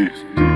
Please.